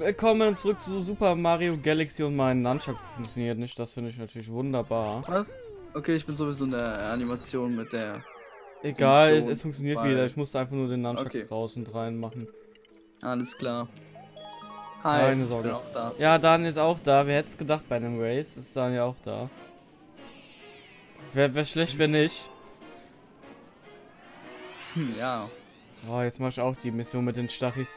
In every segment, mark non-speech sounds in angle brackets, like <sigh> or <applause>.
Willkommen zurück zu Super Mario Galaxy und mein Nunchuck funktioniert nicht. Das finde ich natürlich wunderbar. Was? Okay, ich bin sowieso in der Animation mit der. Egal, es, es funktioniert weil- wieder. Ich musste einfach nur den Nunchuck Okay. raus und rein machen. Alles klar. Hi. Keine Sorge. Bin auch da. Ja, Daniel ist auch da. Wer hätte es gedacht bei einem Race? Ist Daniel auch da. Wäre wär schlecht, wenn nicht. Hm, ja. Oh, jetzt mache ich auch die Mission mit den Stachis.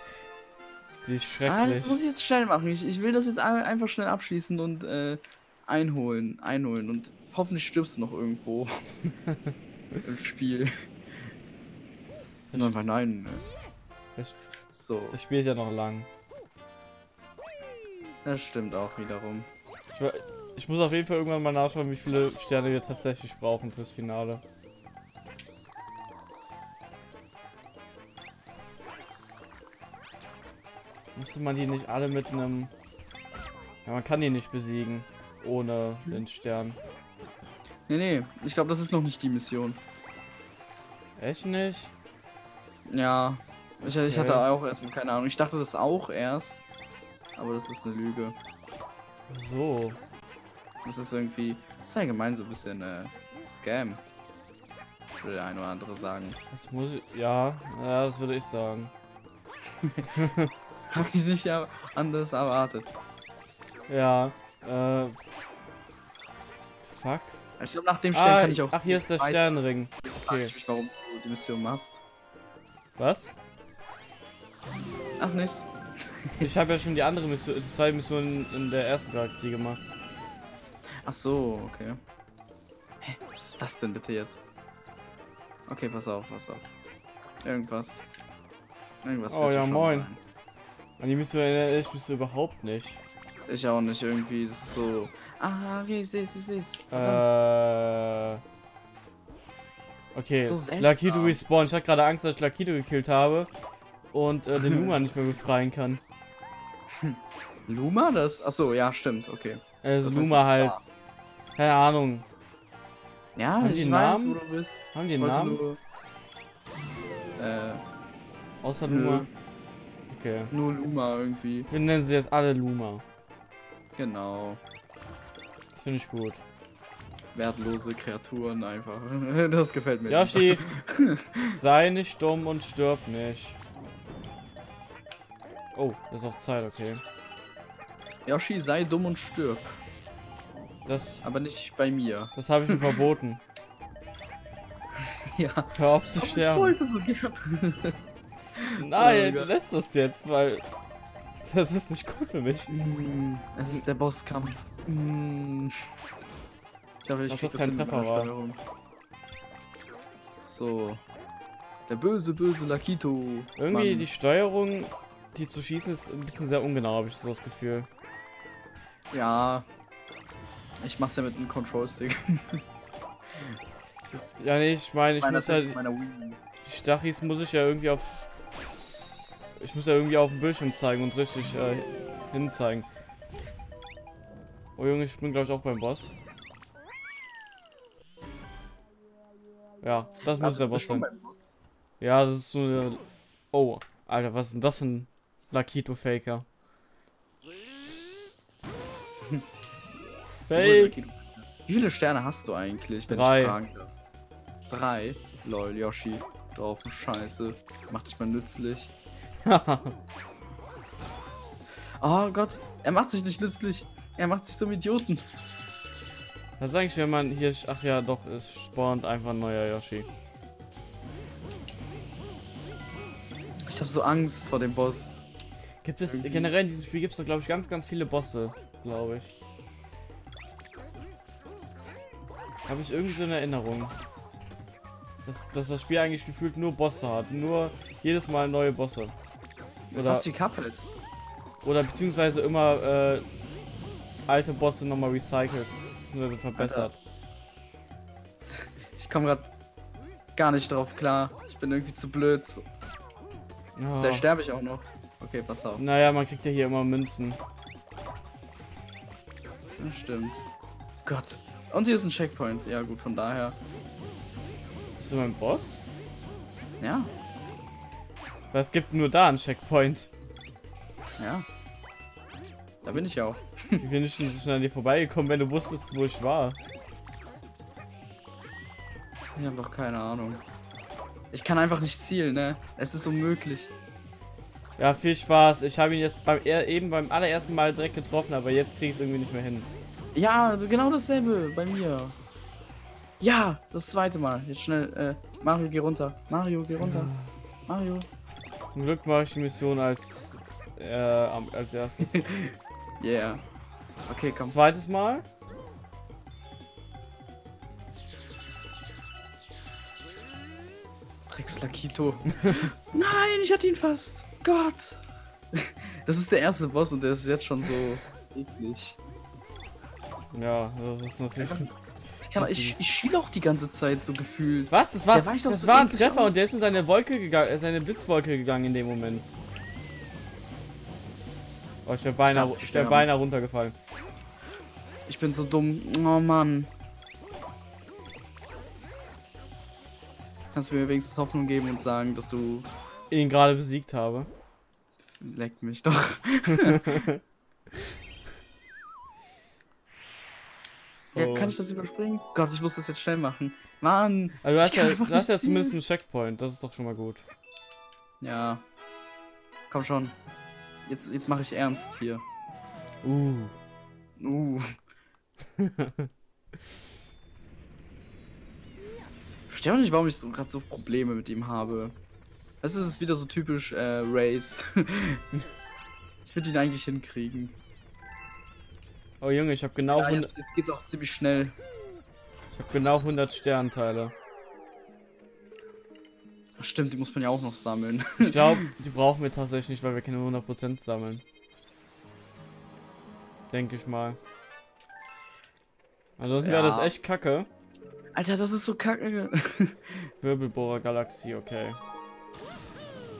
Die ist Ah, schrecklich. das muss ich jetzt schnell machen. Ich, ich will das jetzt ein- einfach schnell abschließen und äh, einholen. Einholen. Und hoffentlich stirbst du noch irgendwo. <laughs> Im Spiel. Nein, nein. das, So. das Spiel ist ja noch lang. Das stimmt auch wiederum. Ich, ich muss auf jeden Fall irgendwann mal nachschauen, wie viele Sterne wir tatsächlich brauchen fürs Finale. Müsste man die nicht alle mit einem... Ja, man kann die nicht besiegen. Ohne den Stern. Nee, nee. Ich glaube, das ist noch nicht die Mission. Echt nicht? Ja. Ich, ich hatte Okay. auch erstmal keine Ahnung. Ich dachte das auch erst. Aber das ist eine Lüge. So. Das ist irgendwie. Das ist allgemein so ein bisschen äh, Scam. Würde der eine oder andere sagen. Das muss ich... Ja, ja, das würde ich sagen. <laughs> Habe ich nicht anders erwartet. Ja, äh... Fuck. Ich glaube, nach dem Stern Ah, kann ich auch. ach, hier ist der Sternring. Okay. ich mich, warum du die Mission machst. Was? Ach, nichts. <laughs> Ich habe ja schon die andere Mission, die zwei Missionen in der ersten Galaxie gemacht. Ach so, okay. Hä, was ist das denn bitte jetzt? Okay, pass auf, pass auf. Irgendwas. Irgendwas Oh ja, moin. sein. An die Mission erinnere ich mich so überhaupt nicht. Ich auch nicht irgendwie. Das ist so. Ah, okay, ich seh's, ich seh's. Verdammt. Äh. Okay, So. Lakito respawn. Ich hatte gerade Angst, dass ich Lakito gekillt habe und äh, den <laughs> Luma nicht mehr befreien kann. <laughs> Luma das? Ach so, ja, stimmt, okay. Also Das Luma du halt. bist Keine Ahnung. Ja, Haben ich die weiß, Namen? wo du bist. Haben die einen Namen? Nur, äh, Außer. Luma. Okay. nur Luma irgendwie. Wir nennen sie jetzt alle Luma. Genau. Das finde ich gut. Wertlose Kreaturen einfach. <laughs> das gefällt mir. Yoshi, <laughs> sei nicht dumm und stirb nicht. Oh, das ist auch Zeit, okay. Yoshi, sei dumm und stirb. Das, Aber nicht bei mir. das habe ich ihm verboten. <laughs> ja. Hör auf zu Aber ich sterben. wollte so gern. Nein, Oh du lässt das jetzt, weil das ist nicht gut für mich. Mm, es ist der Bosskampf. Mm. Ich hoffe, ich Ob krieg das kein Treffer war. Steuerung. So. Der böse, böse Lakito. Irgendwie Mann. die Steuerung, die zu schießen, ist ein bisschen sehr ungenau, habe ich so das Gefühl. Ja. Ich mach's ja mit einem Control-Stick. Ja, nee, ich meine, ich Meiner- muss Wii. die Stachis muss ich ja irgendwie auf, ich muss ja irgendwie auf dem Bildschirm zeigen und richtig äh, hinzeigen. Oh Junge, ich bin glaube ich auch beim Boss. Ja, das muss Also, der Boss sein. Boss. Ja, das ist so eine. Oh, Alter, was ist denn das für ein Lakito-Faker? Cool, Fake! Wie viele Sterne hast du eigentlich, wenn Drei. ich fragen darf? Drei? Lol, Yoshi. Drauf, Scheiße. Mach dich mal nützlich. <laughs> Oh Gott, er macht sich nicht nützlich. Er macht sich zum Idioten. Was ist eigentlich, wenn man hier. Ach ja, doch, es spawnt einfach ein neuer Yoshi. Ich habe so Angst vor dem Boss. Gibt es. Irgendwie- Generell in diesem Spiel gibt es, glaube ich, ganz, ganz viele Bosse, glaube ich. Habe ich irgendwie so eine Erinnerung. Dass, dass das Spiel eigentlich gefühlt nur Bosse hat. Nur jedes Mal neue Bosse. Oder, Fast wie Cuphead. oder beziehungsweise immer äh, alte Bosse nochmal recycelt. Beziehungsweise verbessert. Ich komme gerade gar nicht drauf klar. Ich bin irgendwie zu blöd. Ja. Da sterbe ich auch noch. Okay, pass auf. Naja, man kriegt ja hier immer Münzen. Das stimmt. Gott. Und hier ist ein Checkpoint. Ja gut, von daher. Bist du mein Boss? Ja, Es gibt nur da einen Checkpoint. ja. Da bin ich ja auch. Wie bin ich denn so schnell an dir vorbeigekommen, wenn du wusstest, wo ich war? Ich habe doch keine Ahnung. Ich kann einfach nicht zielen, ne? Es ist unmöglich. Ja, viel Spaß. Ich habe ihn jetzt beim, er- eben beim allerersten Mal direkt getroffen, aber jetzt kriege ich es irgendwie nicht mehr hin. Ja, also genau dasselbe bei mir. Ja, das zweite Mal. Jetzt schnell, äh, Mario, geh runter. Mario, geh runter. Mario. Zum Glück mache ich die Mission als, äh, als erstes. <laughs> Yeah. Okay, komm. Zweites Mal. Dreckslakito. <laughs> Nein, ich hatte ihn fast. Gott. <laughs> Das ist der erste Boss und der ist jetzt schon so eklig. Ja, das ist natürlich. Ich, kann, ich, ich schiele auch die ganze Zeit so gefühlt. Was? Das war, doch das so war ein Treffer aus. und der ist in seine Wolke gegangen, äh, seine Blitzwolke gegangen in dem Moment. Oh, ich wäre beinahe, ich wär beinahe runtergefallen. Ich bin so dumm. Oh Mann. Kannst du mir wenigstens Hoffnung geben und sagen, dass du. ihn gerade besiegt habe. Leck mich doch. <laughs> <laughs> ja, Oh. kann ich das überspringen? Gott, ich muss das jetzt schnell machen. Mann. Also du hast ja, du hast ja zumindest einen Checkpoint, das ist doch schon mal gut. Ja. Komm schon. Jetzt, jetzt mache ich ernst hier. Uh. Uh. <laughs> Ich verstehe auch nicht, warum ich so, gerade so Probleme mit ihm habe. Es ist wieder so typisch äh, Race. <laughs> ich würde ihn eigentlich hinkriegen. Oh Junge, ich habe genau, Ja, 100 jetzt, jetzt geht's auch ziemlich schnell. ich hab genau 100 Sternteile. Ach, stimmt, die muss man ja auch noch sammeln. Ich <laughs> glaube, die brauchen wir tatsächlich nicht, weil wir keine 100% sammeln. Denke ich mal. Ansonsten wäre das Ja. echt kacke. Alter, das ist so kacke. <laughs> Wirbelbohrer Galaxie, okay.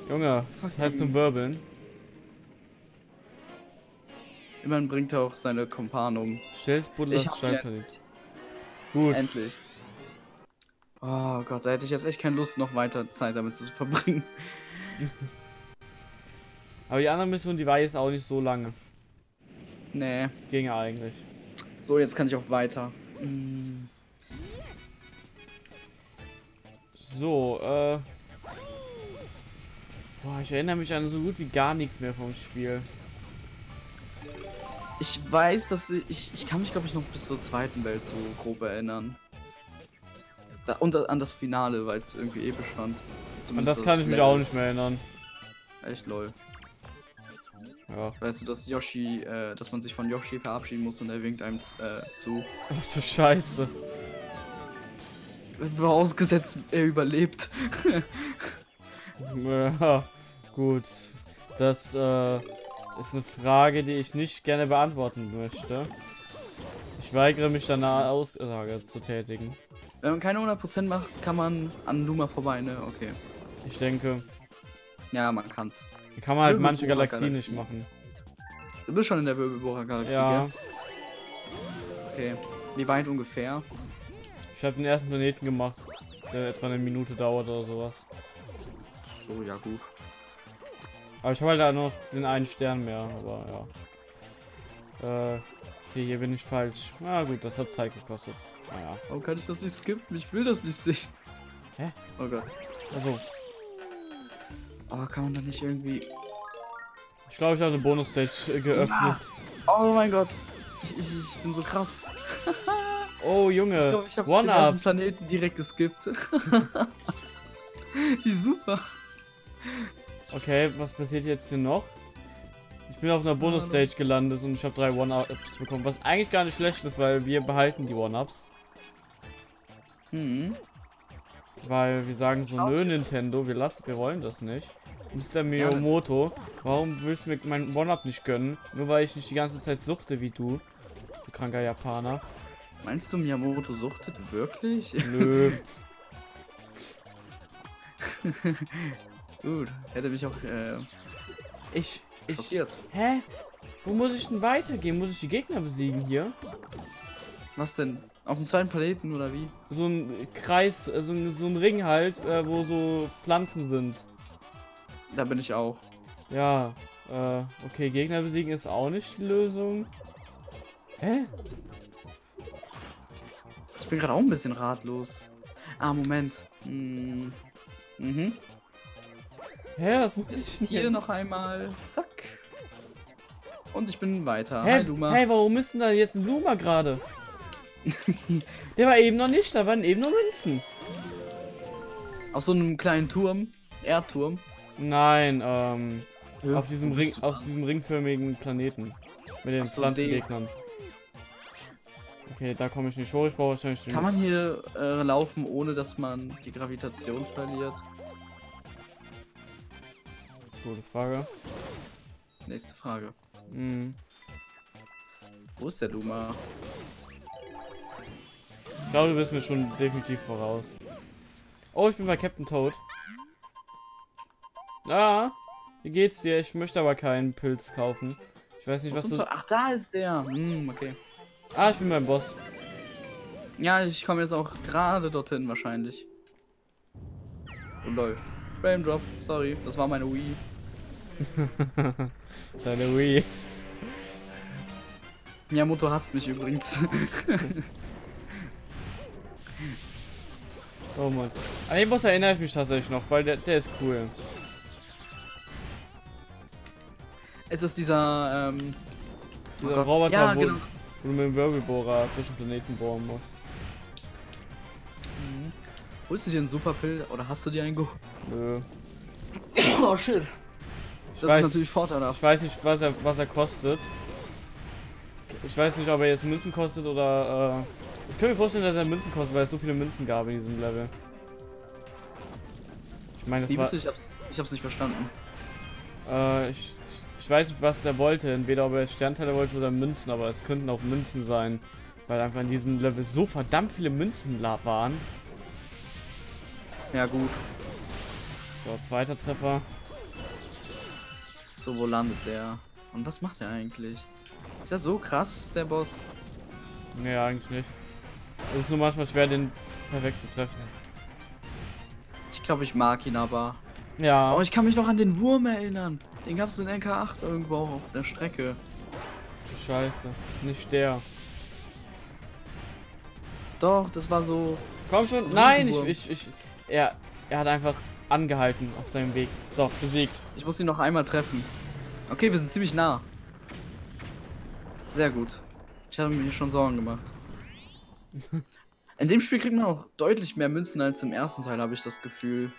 Junge, ist halt zum Wirbeln. Immerhin bringt er auch seine Kumpan um. Stell's hab Steinplanet. Gut. Endlich. Oh Gott, da hätte ich jetzt echt keine Lust, noch weiter Zeit damit zu verbringen. <laughs> Aber die andere Mission, die war jetzt auch nicht so lange. Nee. Ging eigentlich. So, jetzt kann ich auch weiter. Mm, So, äh. Boah, ich erinnere mich an so gut wie gar nichts mehr vom Spiel. Ich weiß, dass ich. Ich, kann mich, glaube ich, noch bis zur zweiten Welt so grob erinnern. Da, und an das Finale, weil es irgendwie episch fand. An Zumindest das kann ich mich Level. auch nicht mehr erinnern. Echt lol. Ja. Weißt du, dass Yoshi, äh, dass man sich von Yoshi verabschieden muss und er winkt einem äh, zu. <laughs> Ach du Scheiße. Vorausgesetzt, er überlebt. <laughs> Ja, gut. Das äh, ist eine Frage, die ich nicht gerne beantworten möchte. Ich weigere mich danach Aussage zu tätigen. Wenn man keine 100% macht, kann man an Luma vorbei, ne? Okay. Ich denke, Ja, man kann's. kann man halt manche Wirbelbohrer Galaxien nicht Galaxie. machen. Du bist schon in der Wirbelbohrer-Galaxie, Ja, gell? Okay. Wie weit ungefähr? ich habe den ersten Planeten gemacht, der etwa eine Minute dauert oder sowas. So, ja gut. Aber ich habe halt da noch den einen Stern mehr, aber ja. Äh, hier bin ich falsch. Na gut, das hat Zeit gekostet. Naja. Warum kann ich das nicht skippen? Ich will das nicht sehen. Hä? Oh Gott. Also, Oh, kann man da nicht irgendwie... ich glaube, ich habe eine Bonus-Stage äh, geöffnet. Oh mein Gott. Ich, ich, ich bin so krass. <laughs> Oh, Ich Junge. glaube, ich habe den. Planeten direkt geskippt. <laughs> Wie super. Okay, was passiert jetzt hier noch? Ich bin auf einer Bonus-Stage gelandet und ich habe drei One-Ups bekommen, was eigentlich gar nicht schlecht ist, weil wir behalten die One-Ups. Hm. Weil wir sagen so, nö Nintendo, wir lassen, wir wollen das nicht. Mr. Miyamoto, warum willst du mir meinen One-Up nicht gönnen? Nur weil ich nicht die ganze Zeit suchte wie du. Du kranker Japaner. Meinst du, Miyamoto suchtet wirklich? Nö. <laughs> Gut, hätte mich auch äh, Ich, ich, schockiert. hä? Wo muss ich denn weitergehen? Muss ich die Gegner besiegen hier? Was denn? Auf dem zweiten Planeten oder wie? So ein Kreis, äh, so ein, so ein Ring halt, äh, wo so Pflanzen sind. Da bin ich auch. Ja, Äh, okay, Gegner besiegen ist auch nicht die Lösung. Hä? Ich bin gerade auch ein bisschen ratlos. Ah, Moment. Hm. Mhm. Hä, was muss ich hier denn? noch einmal. Zack. Und ich bin weiter. Hä, Hi, Luma. hey, warum ist denn da jetzt ein Luma gerade? <laughs> Der war eben noch nicht, da waren eben nur Münzen. Auf so einem kleinen Turm. Erdturm. Nein, ähm, Ja, auf diesem Ring, auf diesem ringförmigen Planeten. Mit den so, Pflanzengegnern. Okay, da komme ich nicht hoch, ich brauche wahrscheinlich Kann man hier äh, laufen, ohne dass man die Gravitation verliert? Gute Frage. Nächste Frage. Hm. Wo ist der Luma? Ich glaube, du bist mir schon definitiv voraus. Oh, ich bin bei Captain Toad. Ah, wie geht's dir? Ich möchte aber keinen Pilz kaufen. Ich weiß nicht, was zum du... Ach, da ist der. Hm, okay. Ah, ich bin beim Boss. Ja, ich komme jetzt auch gerade dorthin wahrscheinlich. Oh lol. Frame Drop, sorry, das war meine Wii. <laughs> Deine Wii. Miyamoto hasst mich übrigens. <laughs> Oh Mann. An den Boss erinnere ich mich tatsächlich noch, weil der, der ist cool. es ist dieser, ähm. oh Dieser Gott. Roboter, ja, wo, genau. wo du mit dem Wirbelbohrer durch den Planeten bohren musst. Mhm. Holst du dir einen Superpill oder hast du dir einen Go? Nö. Oh shit. Das weiß, ist natürlich vorteilhaft. ich weiß nicht, was er, was er kostet. Ich weiß nicht, ob er jetzt Münzen kostet oder. Äh, ich kann mir vorstellen, dass er Münzen kostet, weil es so viele Münzen gab in diesem Level. Ich meine, Wie das war. bitte? Ich hab's, ich hab's nicht verstanden. Äh, ich, ich, weiß nicht, was der wollte. Entweder ob er Sternteile wollte oder Münzen, aber es könnten auch Münzen sein. Weil einfach in diesem Level so verdammt viele Münzen waren. Ja gut. So, zweiter Treffer. So, wo landet der? Und was macht er eigentlich? Ist ja so krass, der Boss. Nee, eigentlich nicht. Es ist nur manchmal schwer, den perfekt zu treffen. Ich glaube, ich mag ihn aber. Ja. Oh, ich kann mich noch an den Wurm erinnern. Den gab's in NK8 irgendwo auch auf der Strecke. Scheiße. Nicht der. Doch, das war so. Komm So schon. ein Nein, ich, ich, ich. Er, er hat einfach angehalten auf seinem Weg. So, besiegt. Ich muss ihn noch einmal treffen. Okay, wir sind ziemlich nah. Sehr gut. Ich hatte mir schon Sorgen gemacht. <laughs> In dem Spiel kriegt man auch deutlich mehr Münzen als im ersten Teil, habe ich das Gefühl.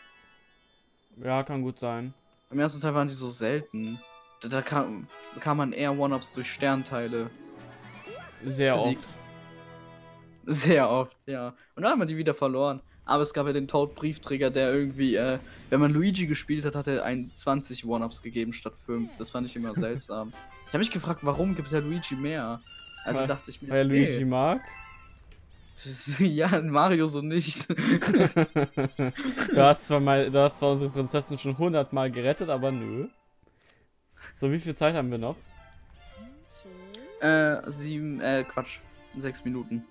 Ja, kann gut sein. Im ersten Teil waren die so selten. Da, da kam, bekam man eher One-Ups durch Sternteile. Sehr Besiegt. oft. Sehr oft, ja. Und dann haben wir die wieder verloren. Aber es gab ja den Toad-Briefträger, der irgendwie, äh, wenn man Luigi gespielt hat, hat er einen 20 One-Ups gegeben statt 5. Das fand ich immer seltsam. <laughs> ich habe mich gefragt, warum gibt der Luigi mehr? Also Weil- dachte ich mir, Weil er Luigi mag. das, <laughs> ja, Mario so nicht. <laughs> du hast zwar mal, du hast zwar unsere Prinzessin schon hundertmal gerettet, aber nö. So, wie viel Zeit haben wir noch? äh, sieben, äh, Quatsch. Sechs Minuten.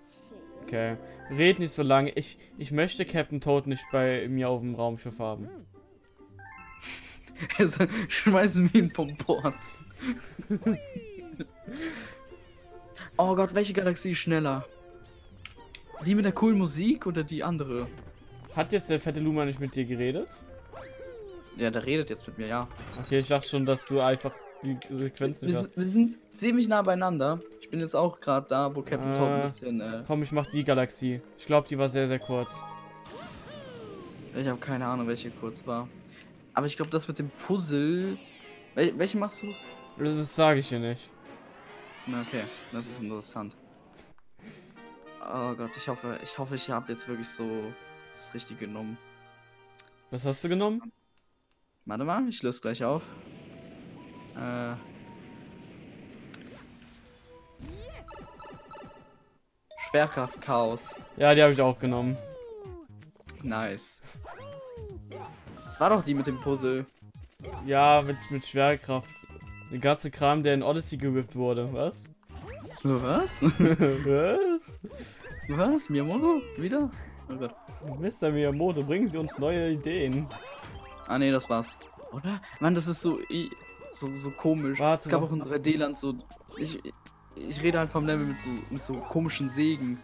Okay. Red nicht so lange. Ich, ich möchte Captain Toad nicht bei mir auf dem Raumschiff haben. <laughs> Also, schmeißen wir ihn vom Bord. <laughs> oh Gott, welche Galaxie ist schneller? Die mit der coolen Musik oder die andere? Hat jetzt der fette Luma nicht mit dir geredet? Ja, der redet jetzt mit mir, ja. Okay, ich dachte schon, dass du einfach die Sequenz nicht Wir, hast. wir sind ziemlich nah beieinander. Ich bin jetzt auch gerade da, wo Captain Toad ein Ah. bisschen. Äh, Komm, ich mach die Galaxie. Ich glaube, die war sehr, sehr kurz. ich habe keine Ahnung, welche kurz war. Aber ich glaube, das mit dem Puzzle. Wel welche machst du? Das sage ich dir nicht. Na, okay, das ist interessant. Oh Gott, ich hoffe, ich hoffe, ich habe jetzt wirklich so das Richtige genommen. Was hast du genommen? Warte mal, ich löse gleich auf. Äh. Schwerkraft Chaos. Ja, die habe ich auch genommen. Nice. Das war doch die mit dem Puzzle. Ja, mit, mit Schwerkraft. Der ganze Kram, der in Odyssey gerippt wurde. Was? Was? <laughs> Was? Was? Miyamoto? Wieder? Oh Gott. Mr. Miyamoto, bringen Sie uns neue Ideen. Ah ne, das war's. Oder? Mann, das ist so. So, so komisch. Warte es gab noch. auch in 3D-Land so. Ich, ich rede halt vom Level mit so, mit so komischen Sägen.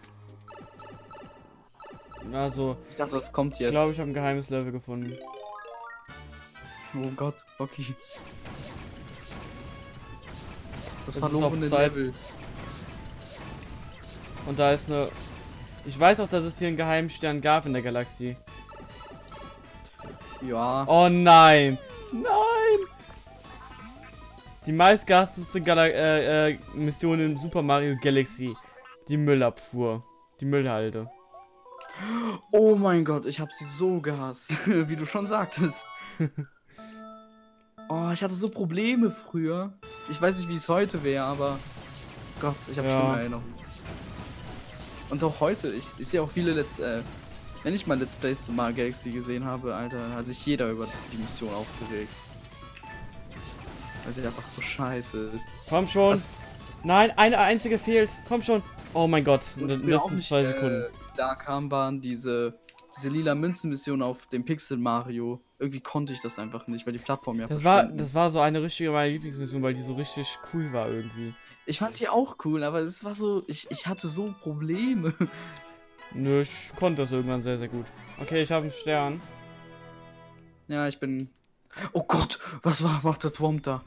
Also, Ich dachte, das kommt ich jetzt. glaube, ich habe ein geheimes Level gefunden. Oh Gott, okay. Das, Das ist verlorene. Level. Und da ist eine. Ich weiß auch, dass es hier einen geheimen Stern gab in der Galaxie. Ja. Oh nein! Nein! Die meistgehasste äh, äh, Mission in Super Mario Galaxy. Die Müllabfuhr. Die Müllhalde. Oh mein Gott, ich habe sie so gehasst, <laughs> wie du schon sagtest. <laughs> oh, ich hatte so Probleme früher. Ich weiß nicht, wie es heute wäre, aber Gott, ich habe Ja. schon Erinnerungen. Und auch heute, ich, ich sehe auch viele Let's, äh, wenn ich mal Let's Plays zu Mario Galaxy gesehen habe, Alter, hat sich jeder über die Mission aufgeregt. Weil sie einfach so scheiße ist. Komm schon! Was? Nein, eine einzige fehlt. Komm schon! Oh mein Gott, in Und den letzten nicht, zwei äh, Sekunden. Da kam waren diese, diese lila Münzenmission auf dem Pixel Mario. Irgendwie konnte ich das einfach nicht, weil die Plattform ja Das war, das war so eine richtige meine Lieblingsmission, weil die so richtig cool war irgendwie. Ich fand die auch cool, aber es war so, ich, ich hatte so Probleme. <laughs> Nö, ich konnte das irgendwann sehr, sehr gut. Okay, ich habe einen Stern. ja, ich bin. Oh Gott, was war, macht der Twomp da?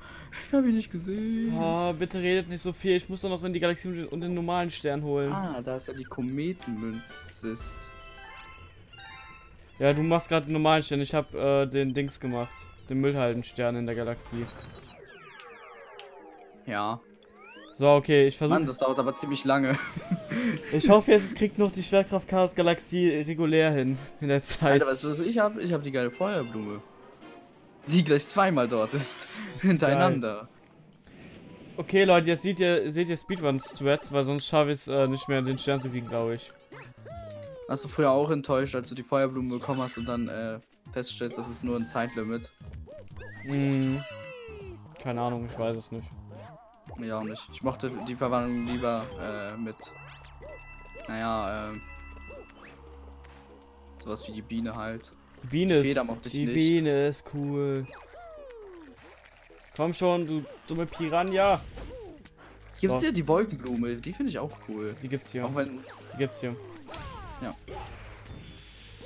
Ich hab ihn nicht gesehen. Oh, bitte redet nicht so viel. Ich muss doch noch in die Galaxie und den, normalen Stern holen. Ah, da ist ja die Kometenmünze. Ja, du machst gerade den normalen Stern. Ich habe äh, den Dings gemacht. Den Müllhaldenstern in der Galaxie. Ja. So, okay, ich Mann, versuche. das dauert aber ziemlich lange. <laughs> Ich hoffe jetzt, ich krieg noch die Schwerkraft Chaos Galaxie regulär hin in der Zeit. Alter, weißt du, was ich hab? Ich hab die geile Feuerblume. Die gleich zweimal dort ist. <laughs> Hintereinander. Okay, Leute, jetzt seht ihr, seht ihr Speedrun-Threads, weil sonst schaffe ich es äh, nicht mehr, den Stern zu kriegen, glaube ich. Warst du früher auch enttäuscht, als du die Feuerblume bekommen hast und dann äh, feststellst, das ist nur ein Zeitlimit? Hm. Keine Ahnung, ich weiß es nicht. Ja, auch nicht. Ich mochte die Verwandlung lieber äh, mit. Naja, ähm. Sowas wie die Biene halt. Die Biene ist. Feder ich die nicht. Biene ist cool. Komm schon, du dumme Piranha. Hier gibt's So. ja die Wolkenblume, die finde ich auch cool. Die gibt's hier. Auch wenn. Die gibt's hier. Ja.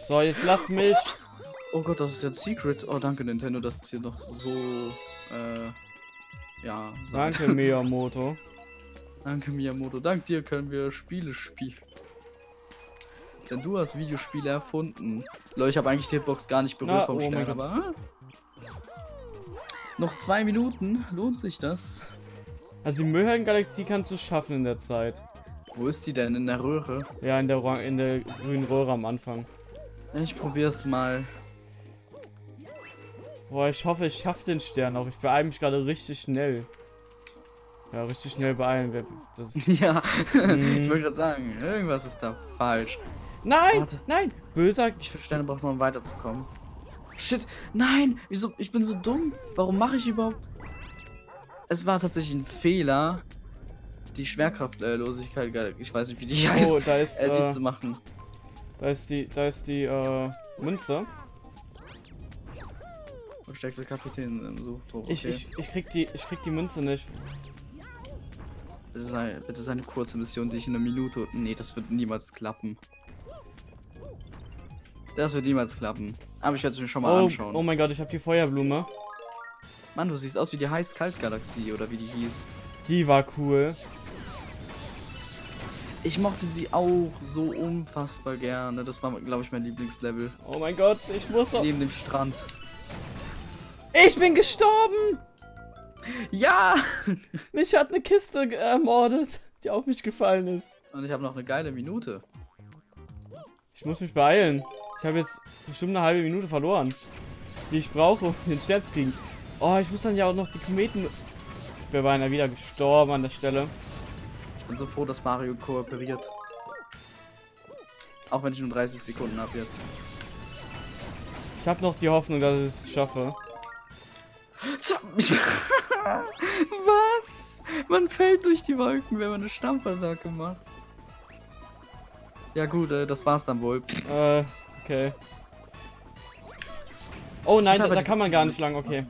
So, jetzt lass mich. Oh Gott, das ist jetzt Secret. Oh, danke Nintendo, dass ihr noch so. Äh. Ja, seid. Danke, <laughs> Miyamoto. Danke Miyamoto. Dank dir können wir Spiele spielen. Denn du hast Videospiele erfunden. Leute, ich habe eigentlich die Hitbox gar nicht berührt Na, vom oh Stern, aber. Noch zwei Minuten. Lohnt sich das? Also die Müllhalden-Galaxie kannst du schaffen in der Zeit. Wo ist die denn? In der Röhre? Ja, in der, in der grünen Röhre am Anfang. Ich probier's mal. Boah, ich hoffe, ich schaffe den Stern auch. Ich beeile mich gerade richtig schnell. Ja, richtig schnell beeilen. Das <laughs> ja, Mhm. ich wollte gerade sagen, irgendwas ist da falsch. Nein! Warte. Nein! Böser. Viele Sterne braucht man, um weiterzukommen? Shit, nein! Wieso? Ich bin so dumm. Warum mache ich überhaupt? Es war tatsächlich ein Fehler, die Schwerkraftlosigkeit, ich weiß nicht, wie die heißt, Oh, da ist, äh, die äh, zu machen. da ist die, da ist die, äh, Münze. Versteckte Kapitän im Suchtrupp. Okay. Ich, ich, ich krieg die, ich krieg die Münze nicht. Bitte sei, bitte sei eine kurze Mission, die ich in einer Minute. Nee, das wird niemals klappen. Das wird niemals klappen. Aber ich werde es mir schon mal Oh, anschauen. oh mein Gott, ich habe die Feuerblume. Mann, du siehst aus wie die Heiß-Kalt-Galaxie oder wie die hieß. Die war cool. Ich mochte sie auch so unfassbar gerne. Das war, glaube ich, mein Lieblingslevel. Oh mein Gott, ich muss doch. Neben dem Strand. Ich bin gestorben! Ja! Mich hat eine Kiste ermordet, die auf mich gefallen ist. Und ich habe noch eine geile Minute. Ich muss mich beeilen. Ich habe jetzt bestimmt eine halbe Minute verloren, die ich brauche, um den Stern zu kriegen. Oh, ich muss dann ja auch noch die Kometen. Ich wäre beinahe wieder gestorben an der Stelle. Ich bin so froh, dass Mario kooperiert. Auch wenn ich nur 30 Sekunden habe jetzt. Ich habe noch die Hoffnung, dass ich es <laughs> schaffe. Was? Man fällt durch die Wolken, wenn man eine Stampfattacke macht. Ja gut, äh, das war's dann wohl. Äh, okay. Oh nein, da, da kann man gar nicht lang, okay.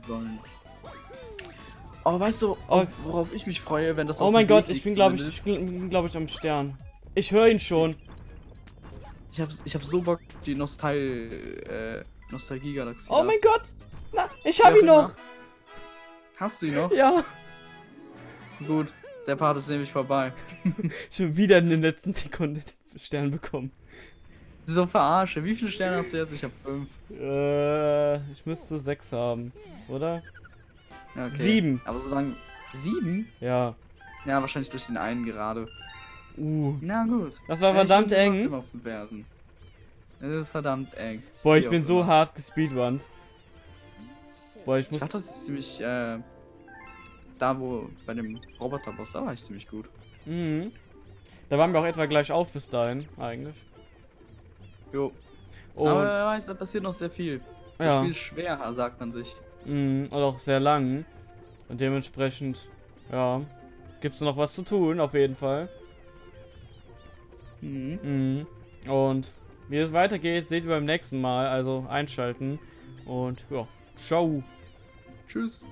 Oh, weißt du, Oh. worauf ich mich freue, wenn das Oh auf mein Gott, ich bin glaube ich, ich bin glaube ich am Stern. Ich höre ihn schon. Ich hab, ich hab so Bock, die Nostal, äh, Nostalgie-Galaxie. Oh mein Gott. Na, ich hab auch ihn noch. Hast du ihn noch? Ja. Gut, der Part ist nämlich vorbei. <laughs> Schon wieder in den letzten Sekunden den Stern bekommen. So verarsche. Wie viele Sterne hast du jetzt? Ich hab fünf. Äh, ich müsste sechs haben, oder? Okay. Sieben. Aber solange. Sieben? Ja. Ja, wahrscheinlich durch den einen gerade. Uh. Na gut. Das war Ja, ich verdammt eng. Auf den Fersen. Es ist verdammt eng. Boah, ich Wie bin so immer. hart gespeedrunnt. Boah, ich Ich muss. dachte, das ist ziemlich, äh, da wo, bei dem Roboterboss, da war ich ziemlich gut. Mhm. Da waren wir auch etwa gleich auf bis dahin, eigentlich. Jo. Und, Aber wer weiß, da passiert noch sehr viel. Das ja. Spiel ist schwer, sagt man sich. Mhm, und auch sehr lang. Und dementsprechend, ja, gibt's noch was zu tun, auf jeden Fall. Mhm. Mhm. Und wie es weitergeht, seht ihr beim nächsten Mal. Also einschalten. Und ja, ciao. Tschüss.